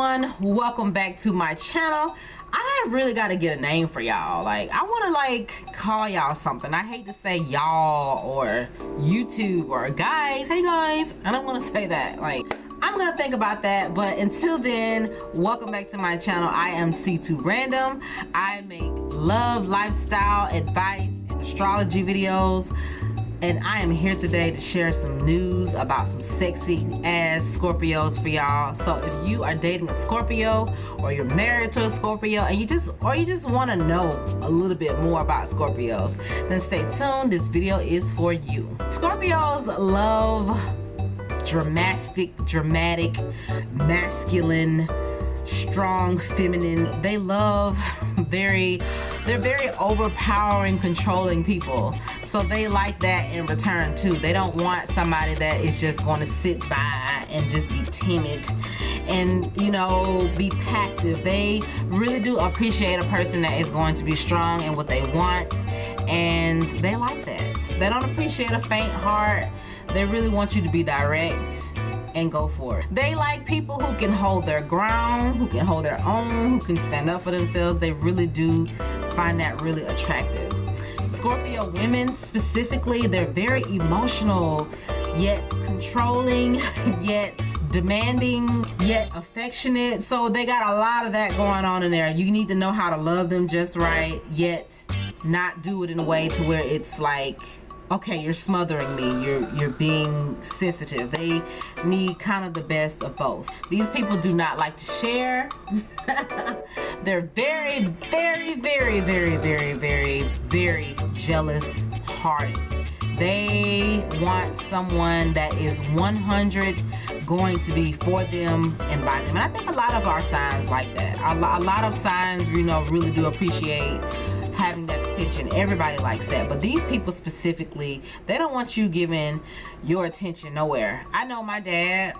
everyone welcome back to my channel. I really got to get a name for y'all. Like I want to like call y'all something. I hate to say y'all or YouTube or guys. Hey guys. I don't want to say that. Like I'm gonna think about that. But until then welcome back to my channel. I am C2 Random. I make love lifestyle advice and astrology videos and I am here today to share some news about some sexy ass Scorpios for y'all. So if you are dating a Scorpio or you're married to a Scorpio and you just or you just want to know a little bit more about Scorpios, then stay tuned. This video is for you. Scorpios love dramatic, dramatic, masculine, strong, feminine. They love very they're very overpowering controlling people. So they like that in return too. They don't want somebody that is just going to sit by and just be timid and you know be passive. They really do appreciate a person that is going to be strong in what they want and they like that. They don't appreciate a faint heart. They really want you to be direct and go for it. They like people who can hold their ground, who can hold their own, who can stand up for themselves. They really do find that really attractive. Scorpio women specifically, they're very emotional, yet controlling, yet demanding, yet affectionate. So they got a lot of that going on in there. You need to know how to love them just right, yet not do it in a way to where it's like okay you're smothering me. You're you're being sensitive. They need kind of the best of both. These people do not like to share. They're very very very very very very very jealous hearted. They want someone that is 100 going to be for them and by them. And i think a lot of our signs like that. A, lot of signs you know really do appreciate having that attention. Everybody likes that. But these people specifically, they don't want you giving your attention nowhere. I know my dad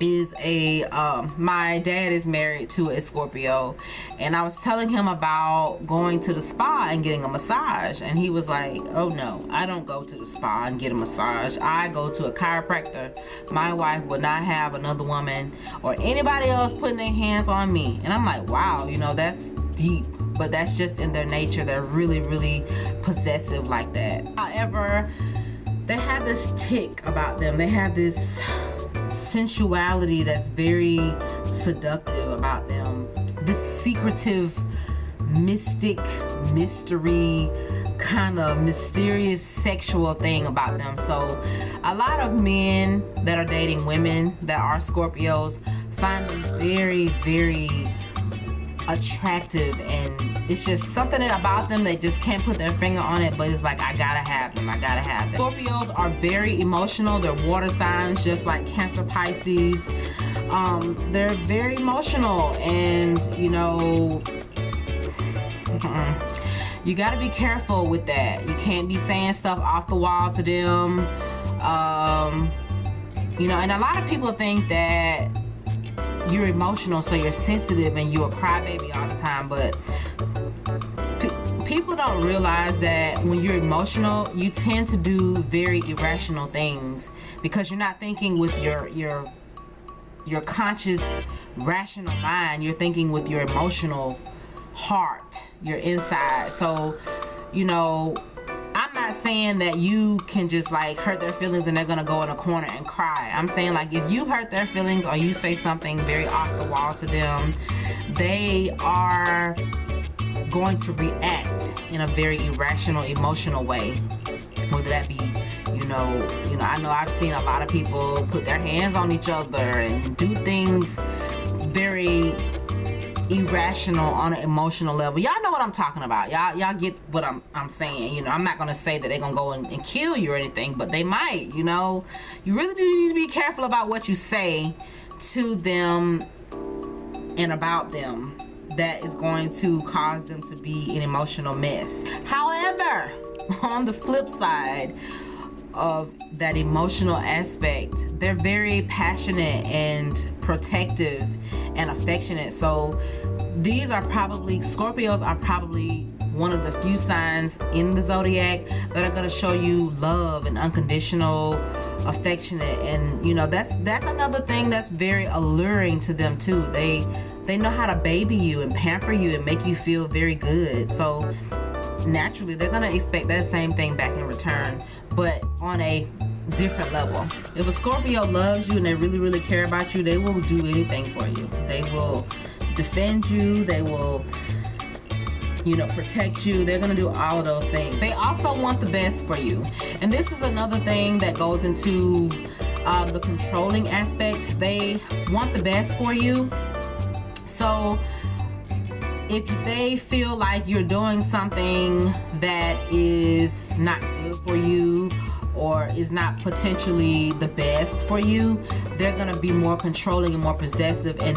is a um, my dad is married to a Scorpio and I was telling him about going to the spa and getting a massage and he was like oh no I don't go to the spa and get a massage I go to a chiropractor my wife would not have another woman or anybody else putting their hands on me and I'm like wow you know that's deep but that's just in their nature. They're really really possessive like that. However they have this tick about them. They have this sensuality that's very seductive about them. This secretive mystic mystery kind of mysterious sexual thing about them. So a lot of men that are dating women that are Scorpios find them very very attractive and it's just something about them they just can't put their finger on it but it's like I gotta have them I gotta have them. Scorpios are very emotional they're water signs just like Cancer Pisces. Um, they're very emotional and you know you got to be careful with that. You can't be saying stuff off the wall to them. Um, you know and a lot of people think that you're emotional so you're sensitive and you're a crybaby all the time but people don't realize that when you're emotional you tend to do very irrational things because you're not thinking with your your your conscious rational mind. You're thinking with your emotional heart your inside. So you know not saying that you can just like hurt their feelings and they're gonna go in a corner and cry. I'm saying like if you hurt their feelings or you say something very off the wall to them they are going to react in a very irrational emotional way. Whether that be you know you know i know i've seen a lot of people put their hands on each other and do things very irrational on an emotional level. Y'all know what i'm talking about. Y'all y'all get what i'm i'm saying you know. I'm not gonna say that they're gonna go and, and, kill you or anything but they might you know. You really do need to be careful about what you say to them and about them that is going to cause them to be an emotional mess. However on the flip side of that emotional aspect they're very passionate and protective and affectionate. So these are probably Scorpios are probably one of the few signs in the zodiac that are going to show you love and unconditional affectionate. And you know that's that's another thing that's very alluring to them too. They they know how to baby you and pamper you and make you feel very good. So naturally they're gonna expect that same thing back in return but on a different level. If a scorpio loves you and they really really care about you they will do anything for you. They will defend you they will you know protect you. They're gonna do all of those things. They also want the best for you. And this is another thing that goes into uh, the controlling aspect. They want the best for you. So if they feel like you're doing something that is not good for you or is not potentially the best for you they're gonna be more controlling and more possessive and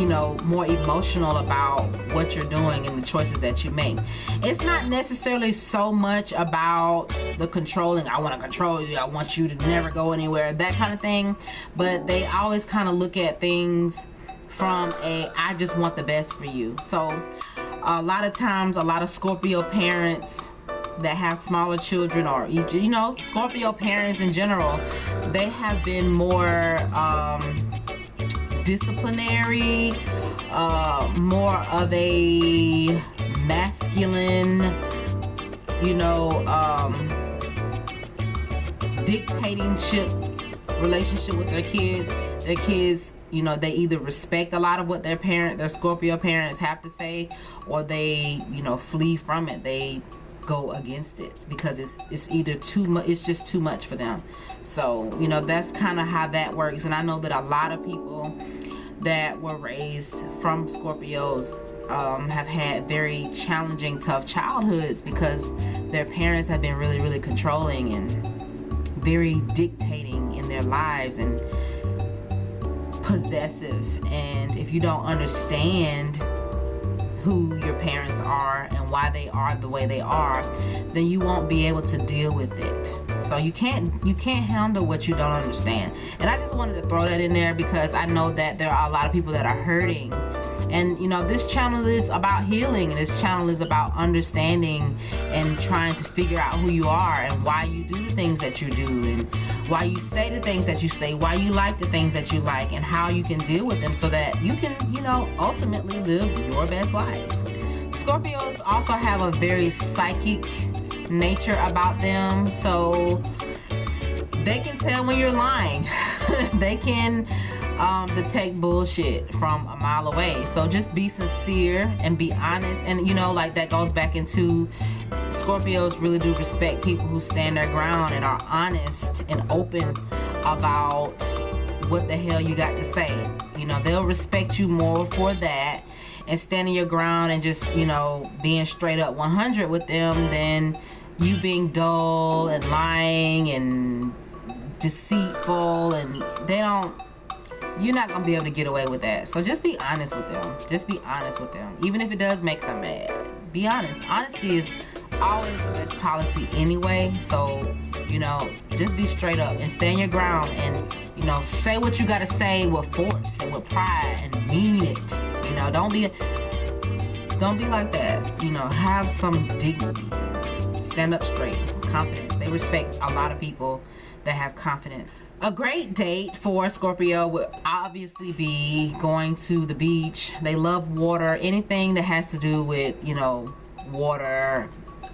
you know more emotional about what you're doing and the choices that you make. It's not necessarily so much about the controlling I want to control you I want you to never go anywhere that kind of thing but they always kind of look at things from a I just want the best for you. So a lot of times a lot of Scorpio parents that have smaller children or you know Scorpio parents in general they have been more um, disciplinary uh, more of a masculine you know um, dictatingship relationship with their kids. Their kids you know they either respect a lot of what their parent their Scorpio parents have to say or they you know flee from it. They go against it because it's it's either too much it's just too much for them. So you know that's kind of how that works. And I know that a lot of people that were raised from Scorpios um, have had very challenging tough childhoods because their parents have been really really controlling and very dictating in their lives and possessive. And if you don't understand who your parents are and why they are the way they are then you won't be able to deal with it. So you can't you can't handle what you don't understand. And I just wanted to throw that in there because I know that there are a lot of people that are hurting and you know this channel is about healing and this channel is about understanding and trying to figure out who you are and why you do the things that you do and why you say the things that you say why you like the things that you like and how you can deal with them so that you can you know ultimately live your best lives. Scorpios also have a very psychic nature about them so they can tell when you're lying. They can um, detect bullshit from a mile away. So just be sincere and be honest. And you know, like that goes back into Scorpios really do respect people who stand their ground and are honest and open about what the hell you got to say. You know, they'll respect you more for that and standing your ground and just, you know, being straight up 100 with them than you being dull and lying and deceitful and they don't you're not gonna be able to get away with that. So just be honest with them. Just be honest with them. Even if it does make them mad. Be honest. Honesty is always the best policy anyway. So you know just be straight up and stand your ground and you know say what you gotta say with force and with pride and mean it. You know don't be don't be like that. You know have some dignity. Stand up straight confidence. They respect a lot of people that have confidence a great date for Scorpio would obviously be going to the beach. They love water, anything that has to do with, you know, water,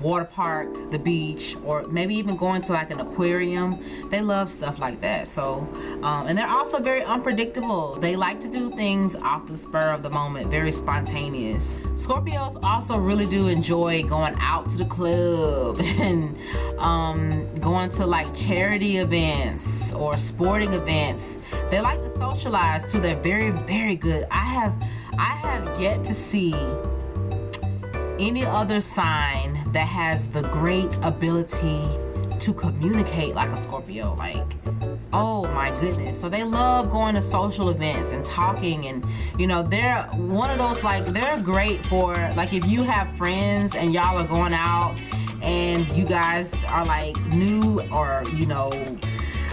water park, the beach, or maybe even going to like an aquarium. They love stuff like that. So, um, and they're also very unpredictable. They like to do things off the spur of the moment, very spontaneous. Scorpios also really do enjoy going out to the club and um, going to like charity events or sporting events. They like to socialize too. They're very, very good. I have, I have yet to see any other sign that has the great ability to communicate like a Scorpio like oh my goodness. So they love going to social events and talking and you know they're one of those like they're great for like if you have friends and y'all are going out and you guys are like new or you know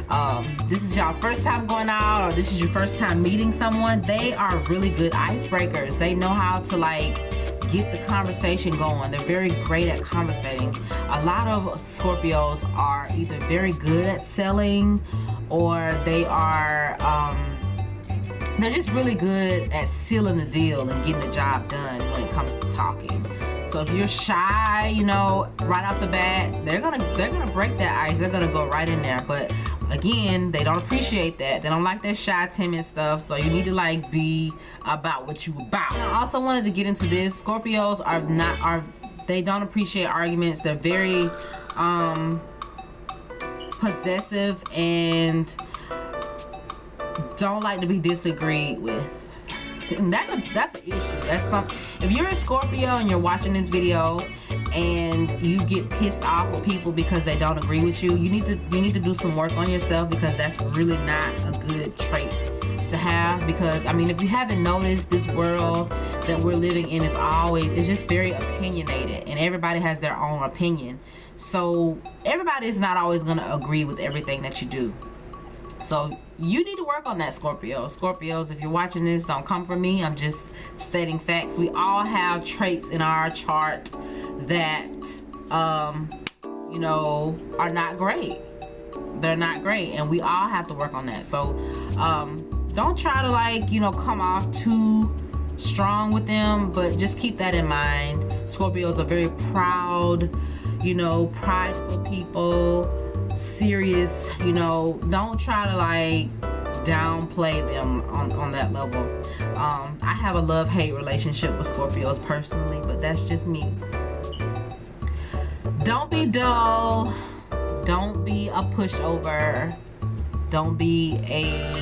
um, this is y'all first time going out or this is your first time meeting someone they are really good icebreakers. They know how to like get the conversation going. They're very great at conversating. A lot of Scorpios are either very good at selling or they are um, they're just really good at sealing the deal and getting the job done when it comes to talking. So if you're shy, you know, right off the bat, they're gonna they're gonna break that ice. They're gonna go right in there. But again, they don't appreciate that. They don't like that shy, timid stuff. So you need to like be about what you about. I also wanted to get into this. Scorpios are not are they don't appreciate arguments. They're very um possessive and don't like to be disagreed with. And that's a that's an issue. That's something if you're a Scorpio and you're watching this video and you get pissed off with people because they don't agree with you, you need to you need to do some work on yourself because that's really not a good trait to have because I mean if you haven't noticed this world that we're living in is always it's just very opinionated and everybody has their own opinion so everybody is not always going to agree with everything that you do so you need to work on that Scorpio. Scorpios if you're watching this don't come for me. I'm just stating facts. We all have traits in our chart that um you know are not great. They're not great and we all have to work on that. So um don't try to like you know come off too strong with them but just keep that in mind. Scorpios are very proud you know prideful people serious you know don't try to like downplay them on, on that level. Um, I have a love-hate relationship with Scorpios personally but that's just me. Don't be dull. Don't be a pushover. Don't be a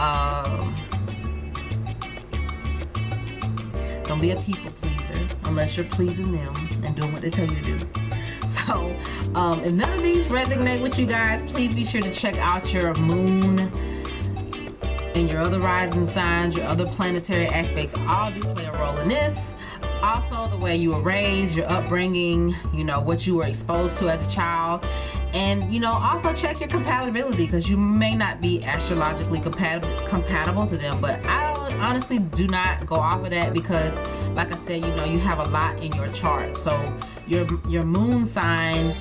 um, don't be a people pleaser unless you're pleasing them and doing what they tell you to do so um, if none of these resonate with you guys please be sure to check out your moon and your other rising signs your other planetary aspects. All do play a role in this. Also the way you were raised your upbringing you know what you were exposed to as a child. And you know also check your compatibility because you may not be astrologically compatible compatible to them. But I honestly do not go off of that because like I said you know you have a lot in your chart. So your your moon sign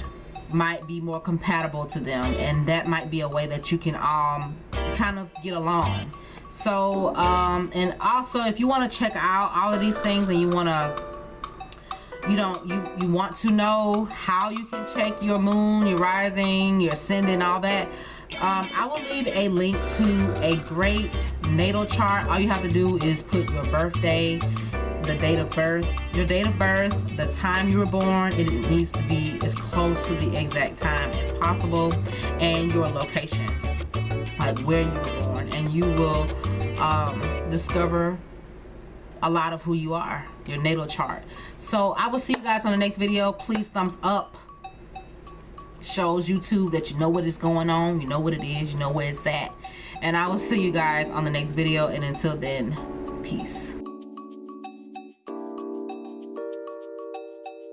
might be more compatible to them and that might be a way that you can um kind of get along. So um and also if you want to check out all of these things and you want to you don't you you want to know how you can check your moon your rising your ascendant all that um, I will leave a link to a great natal chart. All you have to do is put your birthday the date of birth your date of birth the time you were born it needs to be as close to the exact time as possible and your location like where you were born. And you will um, discover a lot of who you are your natal chart. So i will see you guys on the next video. Please thumbs up. Shows youtube that you know what is going on you know what it is you know where it's at. And i will see you guys on the next video and until then peace